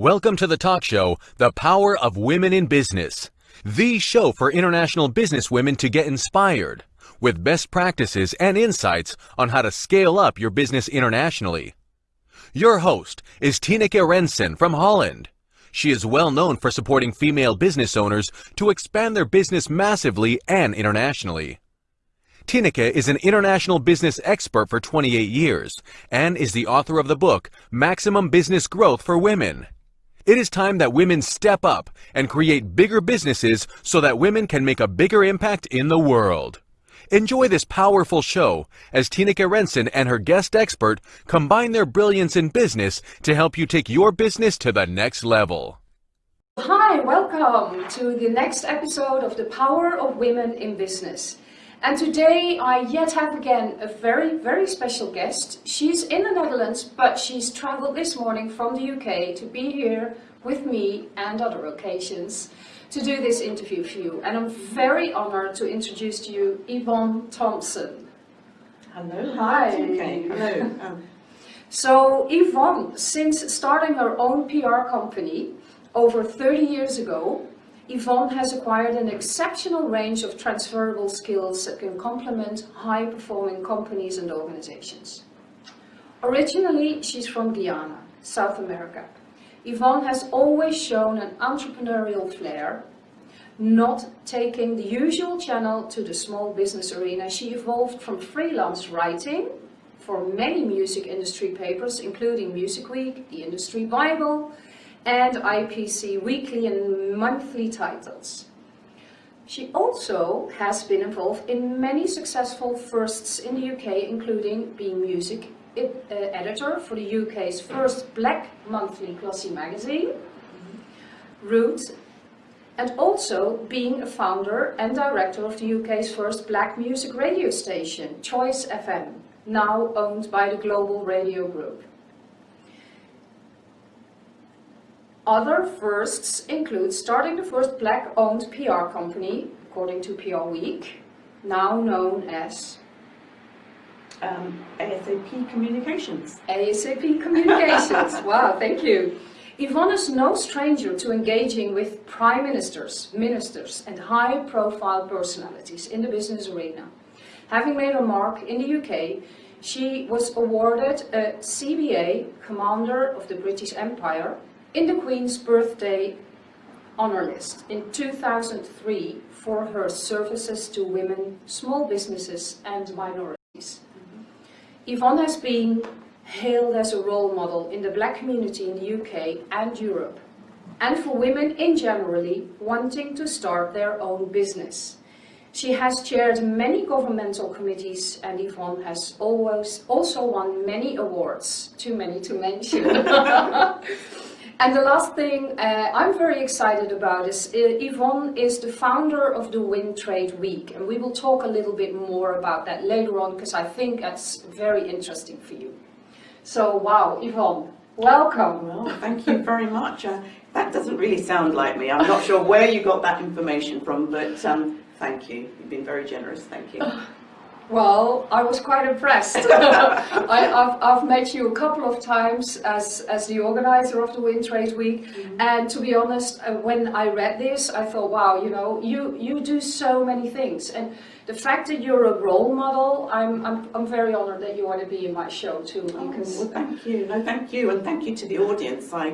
Welcome to the talk show, The Power of Women in Business, the show for international business women to get inspired with best practices and insights on how to scale up your business internationally. Your host is Tineke Rensen from Holland. She is well known for supporting female business owners to expand their business massively and internationally. Tineke is an international business expert for 28 years and is the author of the book Maximum Business Growth for Women. It is time that women step up and create bigger businesses so that women can make a bigger impact in the world. Enjoy this powerful show as Tineke Rensen and her guest expert combine their brilliance in business to help you take your business to the next level. Hi, welcome to the next episode of The Power of Women in Business. And today I yet have again a very, very special guest. She's in the Netherlands, but she's traveled this morning from the UK to be here with me and other occasions to do this interview for you. And I'm very honored to introduce to you Yvonne Thompson. Hello. Hi. Okay. Hello. Um, So Yvonne, since starting her own PR company over 30 years ago, Yvonne has acquired an exceptional range of transferable skills that can complement high-performing companies and organizations. Originally, she's from Guyana, South America. Yvonne has always shown an entrepreneurial flair, not taking the usual channel to the small business arena. She evolved from freelance writing for many music industry papers, including Music Week, the Industry Bible, and IPC weekly and monthly titles. She also has been involved in many successful firsts in the UK, including being music ed uh, editor for the UK's first black monthly glossy magazine, Root, and also being a founder and director of the UK's first black music radio station, Choice FM, now owned by the Global Radio Group. Other firsts include starting the first black-owned PR company, according to PR Week, now known as um, ASAP Communications. ASAP Communications. wow, thank you. Yvonne is no stranger to engaging with prime ministers, ministers and high-profile personalities in the business arena. Having made her mark in the UK, she was awarded a CBE, Commander of the British Empire, in the Queen's birthday honor list in 2003 for her services to women, small businesses and minorities. Mm-hmm. Yvonne has been hailed as a role model in the black community in the UK and Europe, and for women in generally wanting to start their own business. She has chaired many governmental committees and Yvonne has always also won many awards, too many to mention. And the last thing uh, I'm very excited about is uh, Yvonne is the founder of the WinTrade Week and we will talk a little bit more about that later on because I think that's very interesting for you. So wow, Yvonne, welcome. Well, thank you very much. Uh, that doesn't really sound like me. I'm not sure where you got that information from, but um, thank you. You've been very generous. Thank you. Well, I was quite impressed. I, have I've met you a couple of times as, as the organizer of the WinTrade Week. Mm -hmm. And to be honest, uh, when I read this, I thought, wow, you know, you, you do so many things. And the fact that you're a role model, I'm, I'm, I'm very honored that you want to be in my show too. Oh, because oh, well, thank you. No, thank you. And thank you to the audience. I,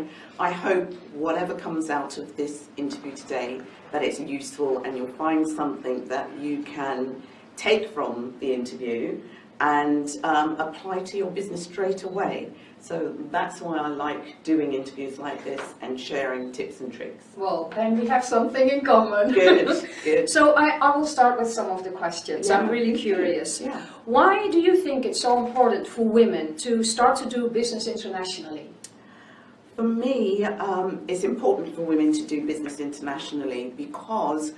I hope whatever comes out of this interview today, that it's useful and you'll find something that you can take from the interview and um, apply to your business straight away. So that's why I like doing interviews like this and sharing tips and tricks. Well, then we have something in common. Good, good. so I, I will start with some of the questions. Yeah. I'm really curious. Yeah. Why do you think it's so important for women to start to do business internationally? For me, um, it's important for women to do business internationally because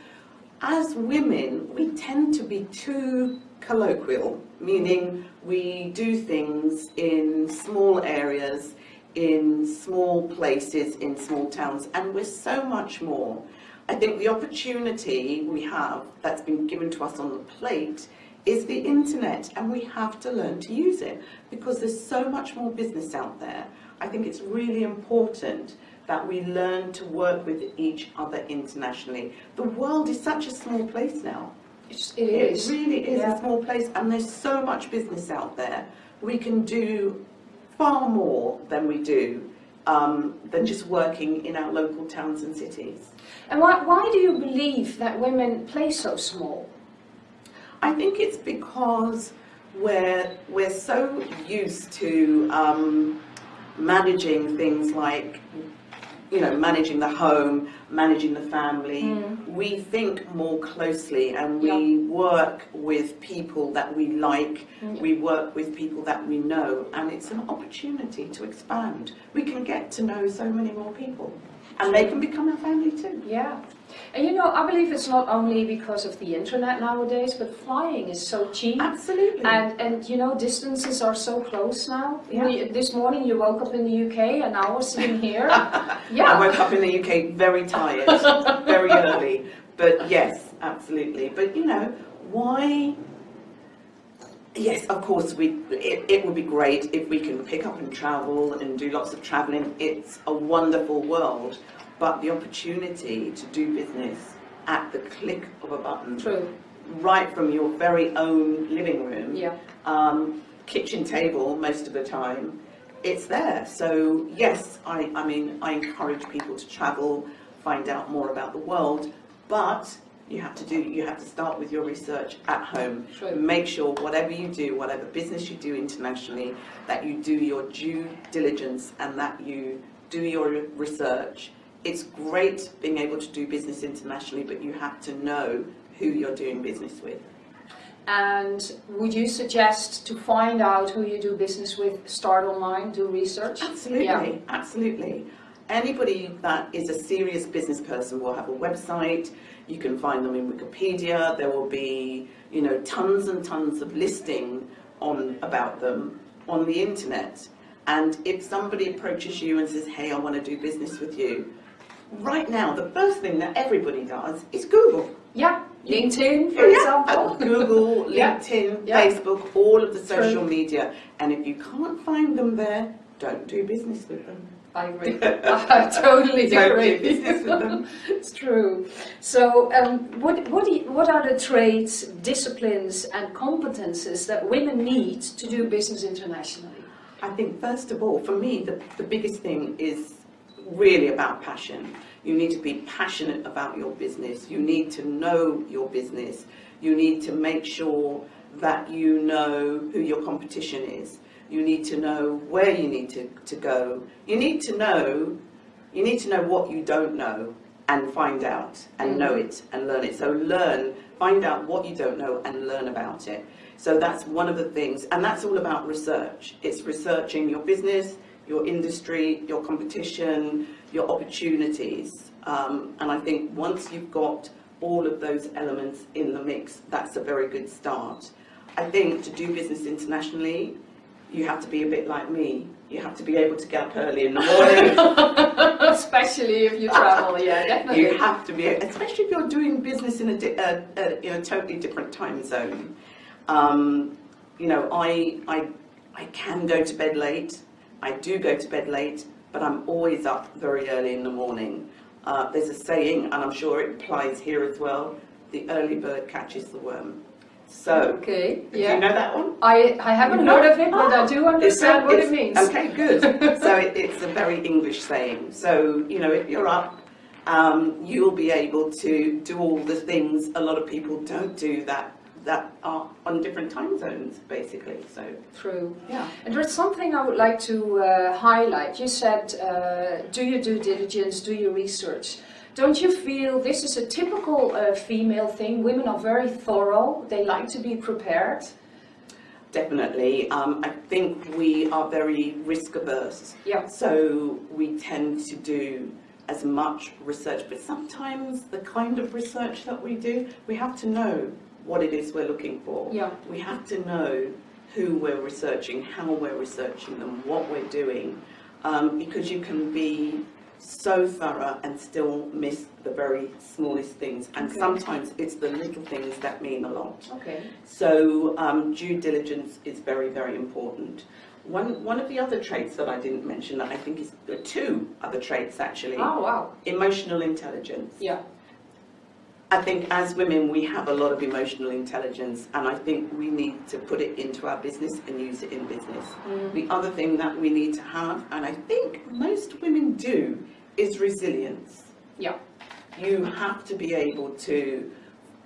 as women, we tend to be too colloquial, meaning we do things in small areas, in small places, in small towns, and we're so much more. I think the opportunity we have that's been given to us on the plate is the internet and we have to learn to use it because there's so much more business out there. I think it's really important that we learn to work with each other internationally. The world is such a small place now. It's, it It is. really is Yeah. a small place and there's so much business out there. We can do far more than we do um, than just working in our local towns and cities. And why, why do you believe that women play so small? I think it's because we're, we're so used to um, managing things like, you know, managing the home, managing the family. Hmm. We think more closely and we work with people that we like, hmm. we work with people that we know, and it's an opportunity to expand. We can get to know so many more people, and they can become a family too. Yeah. And you know, I believe it's not only because of the internet nowadays, but flying is so cheap. Absolutely. And, and you know, distances are so close now. Yeah. We- This morning you woke up in the UK and now we're sitting here. yeah. I woke up in the UK very tired, very early. But yes, absolutely. But you know, why? Yes, of course, we. It, it would be great if we can pick up and travel and do lots of traveling. It's a wonderful world, but the opportunity to do business at the click of a button, True. right from your very own living room, Yeah. um, kitchen table most of the time, it's there. So yes, I, I mean, I encourage people to travel, find out more about the world, but you have to do, you have to start with your research at home. True. Make sure whatever you do, whatever business you do internationally, that you do your due diligence and that you do your research. It's great being able to do business internationally, but you have to know who you're doing business with. And would you suggest to find out who you do business with, start online, do research? Absolutely, Yeah. absolutely. Anybody that is a serious business person will have a website. You can find them in Wikipedia. There will be, you know, tons and tons of listing on about them on the internet. And if somebody approaches you and says, "Hey, I want to do business with you," right now the first thing that everybody does is Google. Yeah. LinkedIn, for Yeah, example. Google. LinkedIn, Yeah. Facebook, all of the social True. media. And if you can't find them there, don't do business with them. I agree. I totally agree. it's true. So, um, what, what, do you, what are the traits, disciplines, and competences that women need to do business internationally? I think first of all, for me, the, the biggest thing is really about passion. You need to be passionate about your business. You need to know your business. You need to make sure that you know who your competition is. You need to know where you need to, to go. You need to know you need to know what you don't know and find out and know it and learn it. So learn, find out what you don't know and learn about it. So that's one of the things, and that's all about research. It's researching your business, your industry, your competition, your opportunities. Um, and I think once you've got all of those elements in the mix, that's a very good start. I think to do business internationally, you have to be a bit like me. You have to be able to get up early in the morning. Especially if you travel, yeah, definitely. You have to be, especially if you're doing business in a, di- uh, uh, in a totally different time zone. Um, you know, I, I, I can go to bed late. I do go to bed late, but I'm always up very early in the morning. Uh, there's a saying, and I'm sure it applies here as well, the early bird catches the worm. So, Okay, do yeah. you know that one? I, I haven't heard of it, but I do understand what it means. Okay, good. so it, it's a very English saying. So, you know, if you're up, um, you'll be able to do all the things a lot of people don't do that that are on different time zones, basically. So, True. yeah. And there's something I would like to uh, highlight. You said, uh, do you do diligence, do you research. Don't you feel this is a typical uh, female thing? Women are very thorough, they like to be prepared. Definitely. Um, I think we are very risk averse. Yeah. So we tend to do as much research, but sometimes the kind of research that we do, we have to know what it is we're looking for. Yeah. We have to know who we're researching, how we're researching them, what we're doing, um, because you can be so thorough and still miss the very smallest things. And Okay. sometimes it's the little things that mean a lot. Okay. So um, due diligence is very, very important. One, one of the other traits that I didn't mention that I think is, uh, two other traits actually, Oh, wow. emotional intelligence. Yeah. I think as women we have a lot of emotional intelligence and I think we need to put it into our business and use it in business. Mm. The other thing that we need to have, and I think most women do, is resilience. Yeah. You have to be able to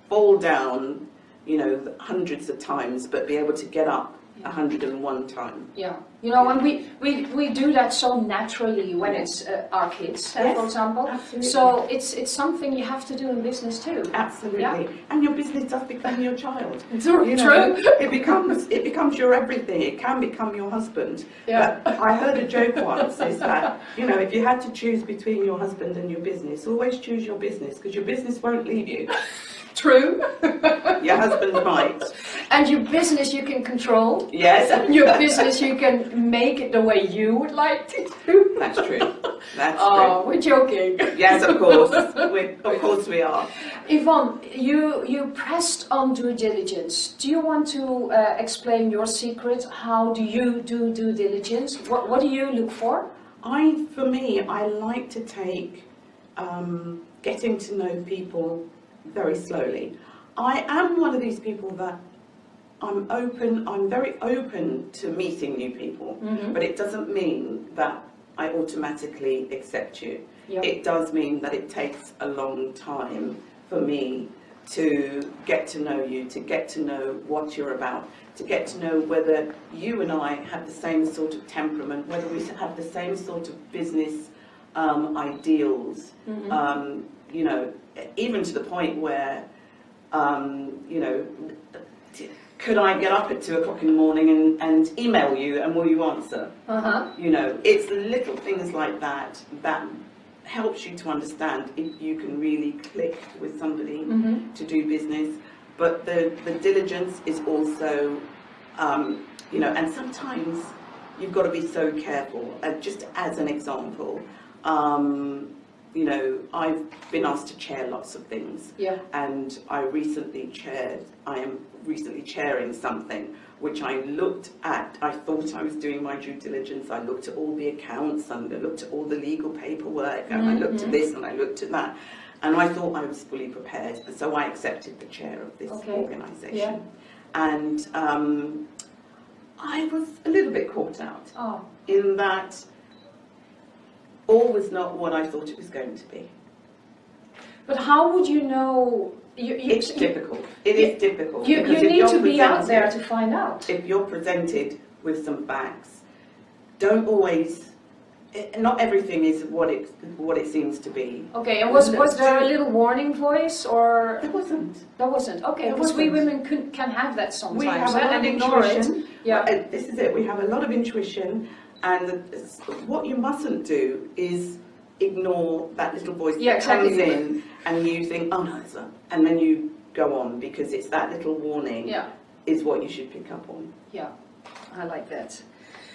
fall down, you know, hundreds of times, but be able to get up a hundred and one times. Yeah, you know, and we, we, we do that so naturally when it's uh, our kids, uh, Yes, for example. absolutely. So it's it's something you have to do in business too. Absolutely. Yeah. And your business does become your child. True, You know, true. It becomes it becomes your everything. It can become your husband. Yeah. But I heard a joke once is that, you know, if you had to choose between your husband and your business, always choose your business because your business won't leave you. True. Your husband might. And your business you can control. Yes. Your business you can make it the way you would like to do. That's true. That's Oh, we're joking. Yes, of course. we of course we are. Yvonne, you, you pressed on due diligence. Do you want to uh, explain your secret? How do you do due diligence? What, what do you look for? I, for me, I like to take um, getting to know people very slowly. I am one of these people that I'm open, I'm very open to meeting new people, but it doesn't mean that I automatically accept you. Yep. It does mean that it takes a long time for me to get to know you, to get to know what you're about, to get to know whether you and I have the same sort of temperament, whether we have the same sort of business um, ideals, um, you know, even to the point where, um, you know, could I get up at two o'clock in the morning and, and email you and will you answer? Uh-huh. You know, it's little things like that that helps you to understand if you can really click with somebody to do business. But the, the diligence is also, um, you know, and sometimes you've got to be so careful. Uh, just as an example, um, you know, I've been asked to chair lots of things Yeah. and I recently chaired, I am recently chairing something which I looked at, I thought I was doing my due diligence, I looked at all the accounts and I looked at all the legal paperwork and I looked at this and I looked at that and I thought I was fully prepared so I accepted the chair of this Okay. organisation. Yeah. And um, I was a little bit caught out Oh, in that all was not what I thought it was going to be. but how would you know? You, you, It's difficult. It is difficult. You, you need to be out there to find out. If you're presented with some facts, don't always. eh, Not everything is what it what it seems to be. Okay, and was, was there a little warning voice or There wasn't. there wasn't? Okay, because we women can, can have that sometimes We have a lot and of intuition. Yeah. Well, uh, This is it. We have a lot of intuition, and the- what you mustn't do is ignore that little voice Yeah, that comes exactly. in, and you think, oh no, it's not, and then you go on because it's that little warning Yeah, is what you should pick up on. yeah, I like that.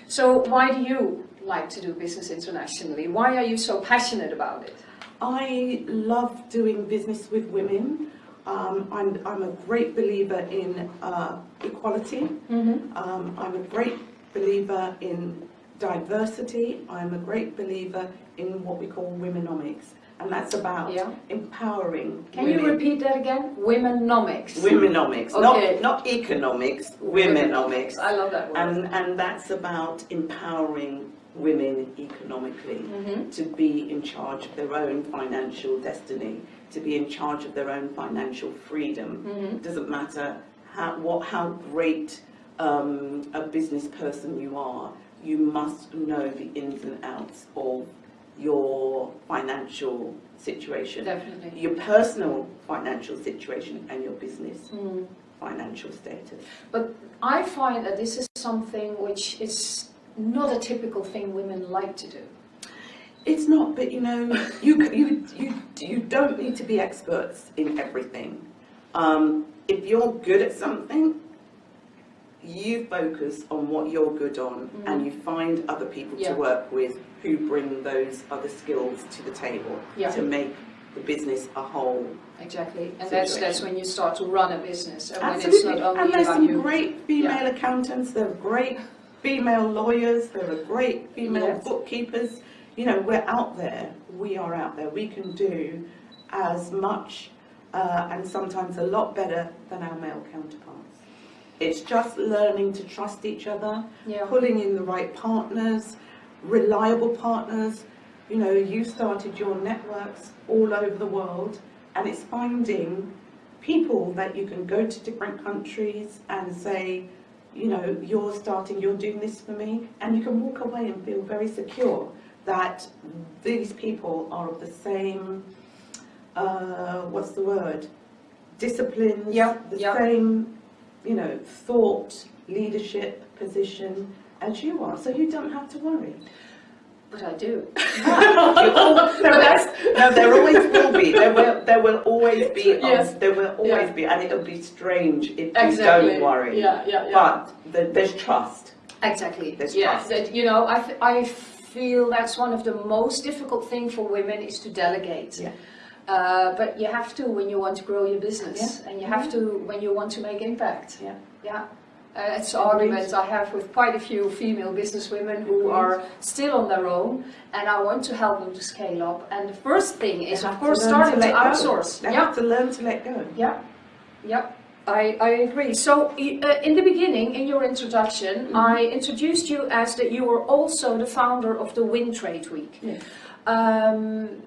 So why do you like to do business internationally? Why are you so passionate about it? I love doing business with women. Um, I'm, I'm a great believer in uh, equality. Mm-hmm. Um, I'm a great believer in diversity. I'm a great believer in what we call womenomics. And that's about Yeah. empowering Can women. you repeat that again? Womenomics. Womenomics, Okay. not, not economics, womenomics. I love that word. And, and that's about empowering women economically Mhm. to be in charge of their own financial destiny, to be in charge of their own financial freedom. Mhm. Doesn't matter how, what, how great um, a business person you are, you must know the ins and outs of your financial situation, Definitely. your personal financial situation and your business Mm. financial status. But I find that this is something which is not a typical thing women like to do. It's not, but you know, you you you you don't need to be experts in everything. Um, if you're good at something, you focus on what you're good on, and you find other people. Yeah. to work with who bring those other skills to the table Yeah. to make the business a whole. Exactly, and that's that's when you start to run a business, and Absolutely, and there's some you. great female accountants. there are great female lawyers, there are great female Yes. bookkeepers. You know, we're out there. We are out there. We can do as much uh, and sometimes a lot better than our male counterparts. It's just learning to trust each other, Yeah. pulling in the right partners, reliable partners. You know, you started your networks all over the world, and it's finding people that you can go to different countries and say, you know, you're starting, you're doing this for me, and you can walk away and feel very secure that these people are of the same, uh, what's the word, disciplines, Yeah, the yeah. same, you know, thought, leadership, position as you are, so you don't have to worry. But I do. no, that's, no, there always will be. There will, there will always be. Yes. There will always Yeah. be, and it'll be strange if you don't worry. Yeah, yeah, yeah. But the, there's trust. Exactly. There's yeah, trust. that, you know, I, I feel that's one of the most difficult thing for women is to delegate. Yeah. Uh, but you have to when you want to grow your business, and you have to when you want to make impact. Yeah. Yeah. Uh, it's Agreed. arguments I have with quite a few female businesswomen who are still on their own, and I want to help them to scale up. And the first thing is, of course, to starting to, go. outsource. They yeah. have to learn to let go. Yeah, yeah, I, I agree. So uh, in the beginning, in your introduction, Mm-hmm. I introduced you as that you were also the founder of the WinTrade Week. Yes. Um,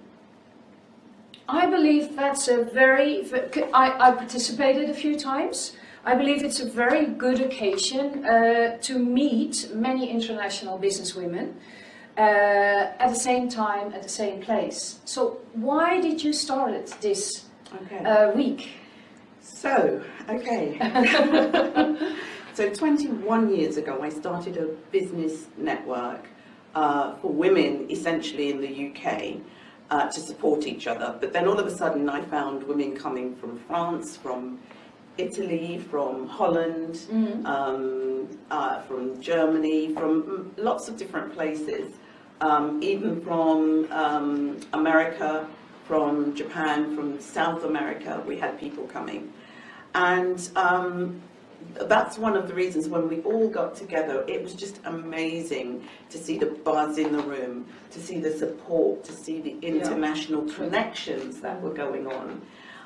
I believe that's a very, I participated a few times. I believe it's a very good occasion uh, to meet many international businesswomen uh, at the same time, at the same place. So why did you start it this Okay. uh, week? So, okay. so 21 years ago, I started a business network uh, for women, essentially in the UK, uh, to support each other. But then all of a sudden, I found women coming from France, from Italy, from Holland, um, uh, from Germany, from mm, lots of different places, um, even from um, America, from Japan, from South America, we had people coming. And um, that's one of the reasons when we all got together, it was just amazing to see the buzz in the room, to see the support, to see the international connections that were going on.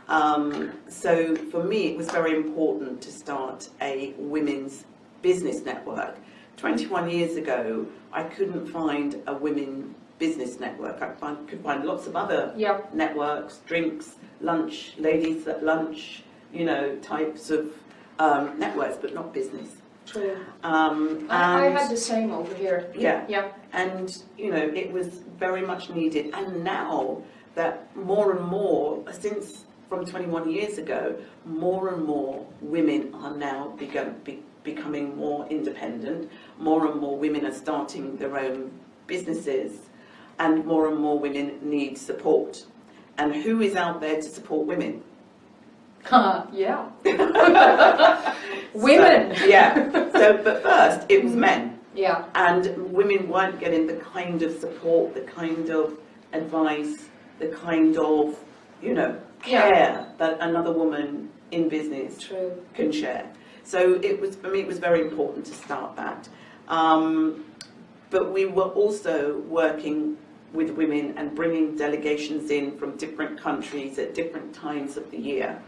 Um, so for me, it was very important to start a women's business network. 21 years ago, I couldn't find a women business network. I find, could find lots of other Yep. networks, drinks, lunch, ladies at lunch, you know, types of um, networks, but not business. True. Um, I, I had the same over here. yeah, Yeah. and you know it was very much needed. And now that more and more, since from 21 years ago, more and more women are now begun, be, becoming more independent. More and more women are starting their own businesses, and more and more women need support. And who is out there to support women? Yeah. Women. So, yeah. So, but first it was men. Yeah. and women weren't getting the kind of support, the kind of advice, the kind of, you know, Yeah. care that another woman in business True. can share. So it was, for me, it was very important to start that. Um, but we were also working with women and bringing delegations in from different countries at different times of the year.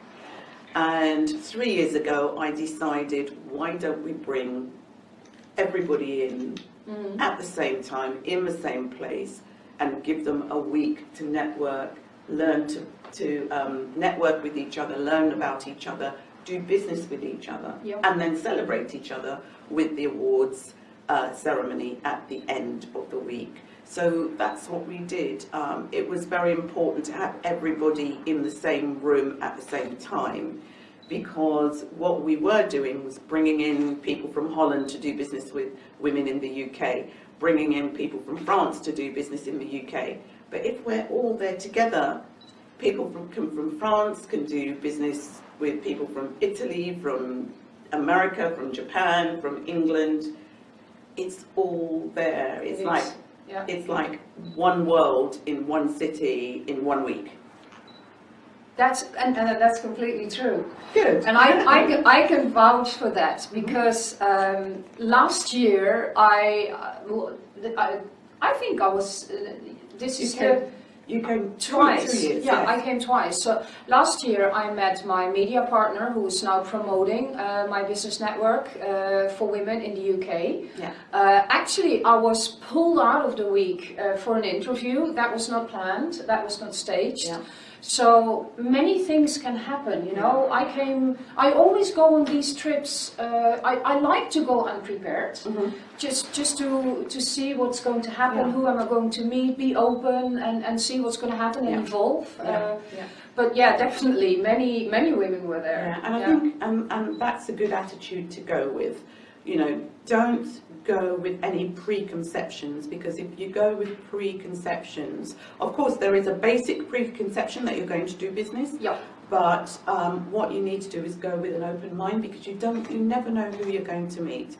And three years ago, I decided, why don't we bring everybody in at the same time, in the same place, and give them a week to network, learn to, to um, network with each other, learn about each other, do business with each other, Yep. and then celebrate each other with the awards uh, ceremony at the end of the week. So that's what we did. Um, it was very important to have everybody in the same room at the same time because what we were doing was bringing in people from Holland to do business with women in the UK, bringing in people from France to do business in the UK. But if we're all there together, people from, come from France can do business with people from Italy, from America, from Japan, from England. It's all there. It's like Yeah. it's like one world in one city in one week. That's, and, and that's completely true. Good. And I, I, can- I can vouch for that because um, last year I, uh, I, I think I was, uh, this You is the you came twice. years. yeah, yes. I came twice. So last year I met my media partner who is now promoting uh, my business network uh, for women in the UK. Yeah. Uh, actually, I was pulled out of the week uh, for an interview. That was not planned. That was not staged. Yeah. So many things can happen, you know. I came, I always go on these trips. Uh, I, I like to go unprepared, Mhm. just just to to see what's going to happen, Yeah. who am I going to meet, be open, and and see what's going to happen and evolve. Yeah. Uh, yeah. but yeah, definitely, many many women were there. Yeah, and I Yeah. think and, and that's a good attitude to go with. You know, don't go with any preconceptions because if you go with preconceptions, of course there is a basic preconception that you're going to do business, Yeah. but um, what you need to do is go with an open mind because you don't, you never know who you're going to meet.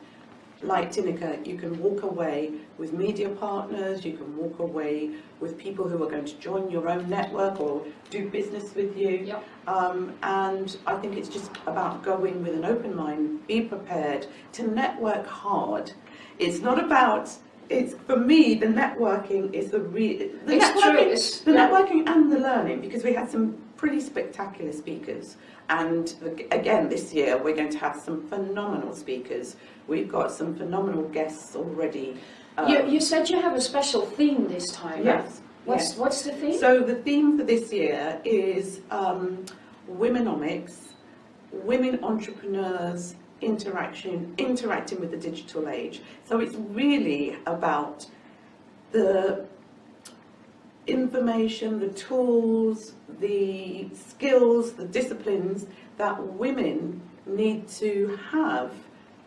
Like Tineke, you can walk away with media partners, you can walk away with people who are going to join your own network or do business with you. Yep. Um, and I think it's just about going with an open mind, be prepared to network hard. It's not about, it's for me, the networking is the real, the It's true, it's- the yeah. networking and the learning because we had some pretty spectacular speakers. And again, this year we're going to have some phenomenal speakers. We've got some phenomenal guests already. um, You, you said you have a special theme this time. Yes. What's yes. what's the theme? So the theme for this year is um, womenomics, women entrepreneurs interaction, interacting with the digital age. So it's really about the information, the tools, the skills, the disciplines that women need to have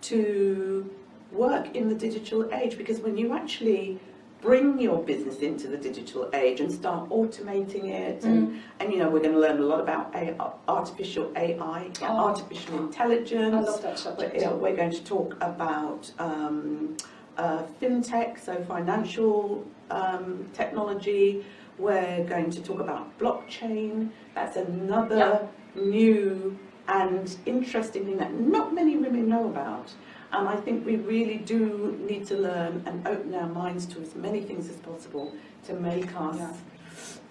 to work in the digital age because when you actually bring your business into the digital age and start automating it and, and you know we're going to learn a lot about A- artificial AI, Oh. artificial intelligence. I love that subject. We're, we're going to talk about um, uh, fintech, so financial um, technology. We're going to talk about blockchain. That's another new and interesting thing that not many women know about. And I think we really do need to learn and open our minds to as many things as possible to make us Yeah.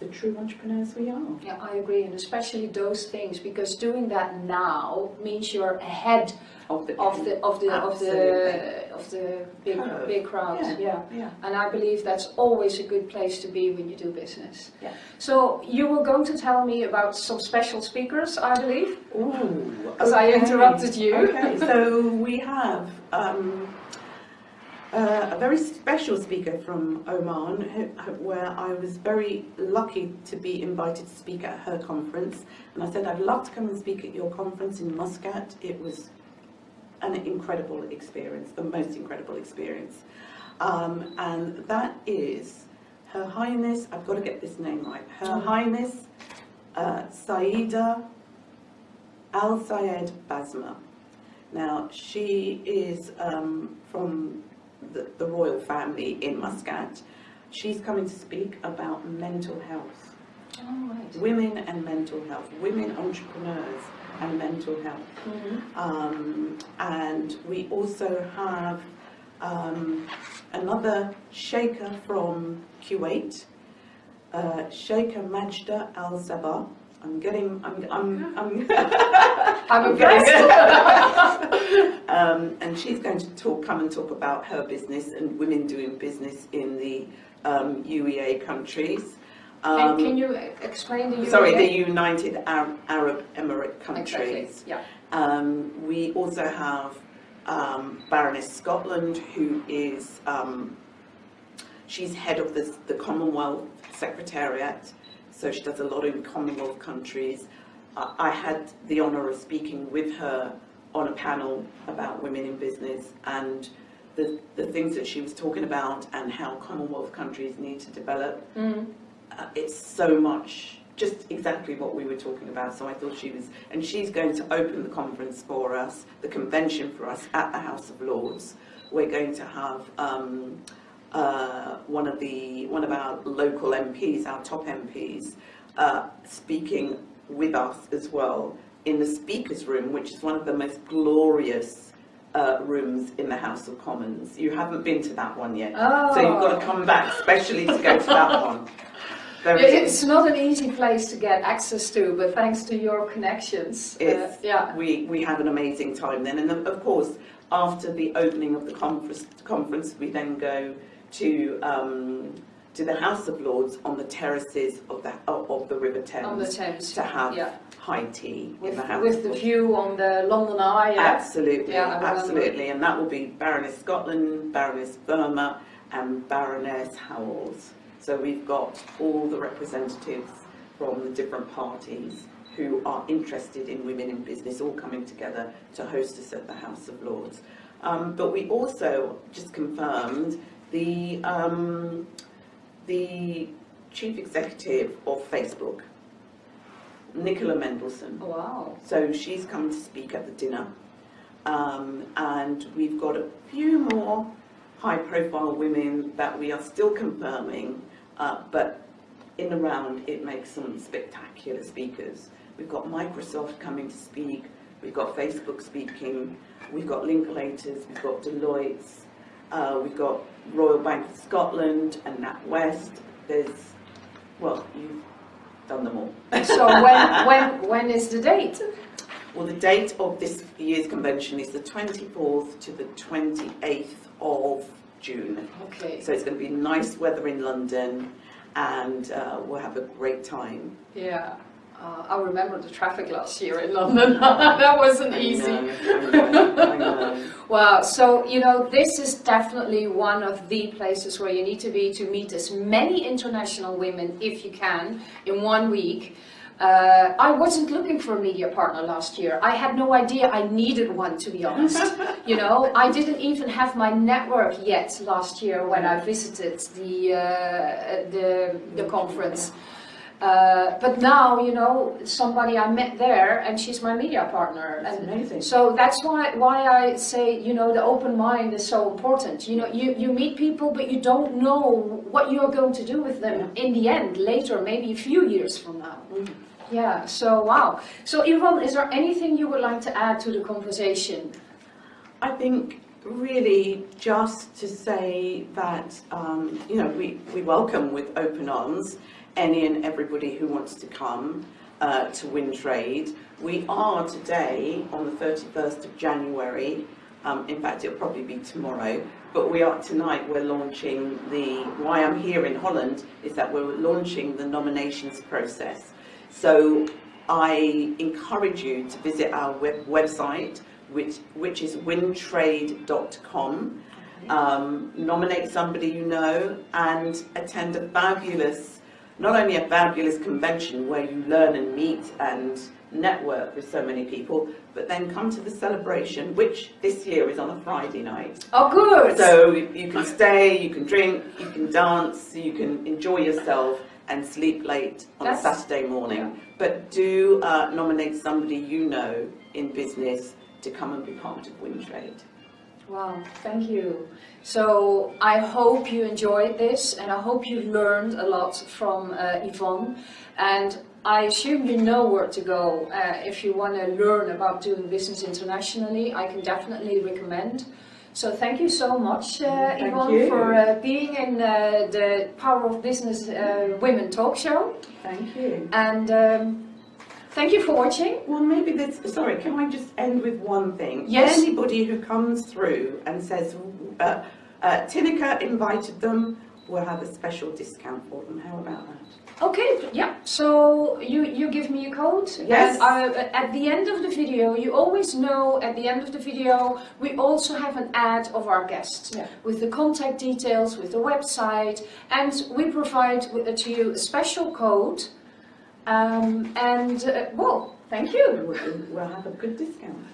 The true entrepreneurs we are. Yeah, I agree, and especially those things because doing that now means you're ahead Of the, of the of the of the of the big Curve. big crowd. Yeah. Yeah. Yeah. And I believe that's always a good place to be when you do business. Yeah. So you were going to tell me about some special speakers, I believe. Ooh, Because I interrupted you. Okay, so we have um, uh, a very special speaker from Oman, where I was very lucky to be invited to speak at her conference. And I said, I'd love to come and speak at your conference in Muscat. It was an incredible experience, the most incredible experience. Um, and that is Her Highness, I've got to get this name right, Her Highness uh, Saida Al Sayed Basma. Now, she is um, from the, the royal family in Muscat. She's coming to speak about mental health, right. women and mental health, women entrepreneurs and mental health. Mhm. Um, and we also have um, another Sheikha from Kuwait, uh, Sheikha Majda Al Sabah. I'm getting, I'm, I'm, I'm, I'm impressed. um, and she's going to talk, come and talk about her business and women doing business in the um, UEA countries. Can, Um, can you explain the UEA? sorry, the United Arab, Arab Emirate countries. Exactly. Yeah. Um, we also have um, Baroness Scotland, who is um, she's head of the, the Commonwealth Secretariat, so she does a lot in Commonwealth countries. Uh, I had the honour of speaking with her on a panel about women in business and the, the things that she was talking about and how Commonwealth countries need to develop Mm. uh, it's so much just exactly what we were talking about so I thought she was and she's going to open the conference for us the convention for us at the House of Lords we're going to have um, uh, one of the one of our local MPs our top MPs uh, speaking with us as well in the Speaker's Room, which is one of the most glorious uh, rooms in the House of Commons. You haven't been to that one yet, Oh. so you've got to come back specially to go to that one. It's not an easy place to get access to, but thanks to your connections, uh, yeah. we, we have an amazing time then. And of course, after the opening of the conference, conference we then go to, um, to the House of Lords on the terraces of the, of the River Thames. The Thames, To have yeah. high tea in With, the House with the view on the London Eye, yeah? Absolutely, Yeah, absolutely. And that will be Baroness Scotland, Baroness Verma and Baroness Howells. So we've got all the representatives from the different parties who are interested in women in business all coming together to host us at the House of Lords. Um, but we also just confirmed the, um, the chief executive of Facebook, Nicola Mendelsohn. Wow. So she's come to speak at the dinner. Um, and we've got a few more high profile women that we are still confirming, uh, but in the round it makes some spectacular speakers. We've got Microsoft coming to speak, we've got Facebook speaking, we've got Linklaters, we've got Deloitte's, uh, we've got Royal Bank of Scotland and NatWest. There's, well, you've done them all. So when, when, when is the date? Well, the date of this year's convention is the 24th to the 28th of June. Okay, So it's going to be nice weather in London and uh, we'll have a great time. yeah. Uh, I remember the traffic last year in London. that wasn't easy. know, I know, I know. Wow, so you know, this is definitely one of the places where you need to be to meet as many international women, if you can, in one week. Uh, I wasn't looking for a media partner last year. I had no idea I needed one, to be honest. you know, I didn't even have my network yet last year when I visited the uh, the, the conference. Uh, but now, you know, somebody I met there, and she's my media partner. That's and amazing. So that's why why I say, you know, the open mind is so important. You know, you, you meet people, but you don't know what you're going to do with them in the end, later, maybe a few years from now. Yeah, so wow. So Yvonne, is there anything you would like to add to the conversation? I think really just to say that, um, you know, we, we welcome with open arms any and everybody who wants to come uh, to win trade. We are today on the 31st of January, um, in fact it'll probably be tomorrow, but we are tonight we're launching the, why I'm here in Holland is that we're launching the nominations process. So I encourage you to visit our web website, which, which is wintrade.com. Um, nominate somebody you know and attend a fabulous, not only a fabulous convention where you learn and meet and network with so many people, but then come to the celebration, which this year is on a Friday night. Oh, good. So you can stay, you can drink, you can dance, you can enjoy yourself and sleep late on That's- a Saturday morning. But do uh, nominate somebody you know in business to come and be part of WinTrade. Wow, thank you. So I hope you enjoyed this and I hope you learned a lot from uh, Yvonne. And I assume you know where to go uh, if you want to learn about doing business internationally. I can definitely recommend. So thank you so much, uh, Yvonne, for uh, being in uh, the Power of Business uh, Women talk show. Thank you. And um, thank you for watching. Well, maybe this, sorry, can I just end with one thing? Yes. Anybody who comes through and says, uh, uh, Tineke invited them, we'll have a special discount for them. How about that? Okay, yeah. So you you give me a code. Yes. And I, at the end of the video, you always know at the end of the video we also have an ad of our guest Yeah. with the contact details, with the website, and we provide to you a special code. Um, and uh, well, thank you. We'll, we'll have a good discount.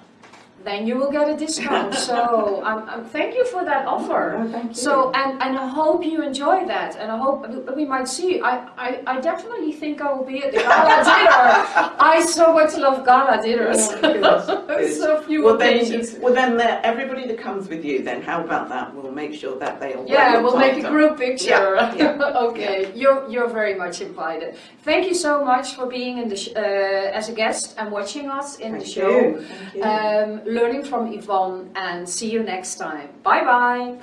Then you will get a discount. so um, um, thank you for that offer. Oh, thank you. So and, and I hope you enjoy that, and I hope we might see. I, I, I definitely think I will be at the gala dinner. I so much love gala dinners. Oh, so few well, occasions. then, well then, everybody that comes with you, then how about that? We'll make sure that they all. Yeah, we'll make a group picture. Yeah, yeah, okay, you're you're very much invited. Thank you so much for being in the sh- uh, as a guest and watching us in the show. you, thank you. Um, learning from Yvonne, and see you next time. Bye bye.